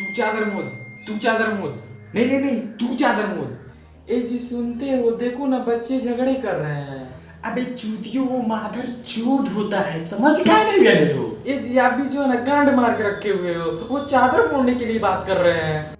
तू चादर मोद तू चादर मोद। नहीं नहीं नहीं तू चादर मोद। ए जी सुनते हो देखो ना बच्चे झगड़े कर रहे हैं। अबे चूतियों वो माधर चूत होता है समझ क्या नहीं रहे हो? ए जी आप भी जो है ना कांड मार के रखे हुए हो वो चादर मोड़ने के लिए बात कर रहे हैं।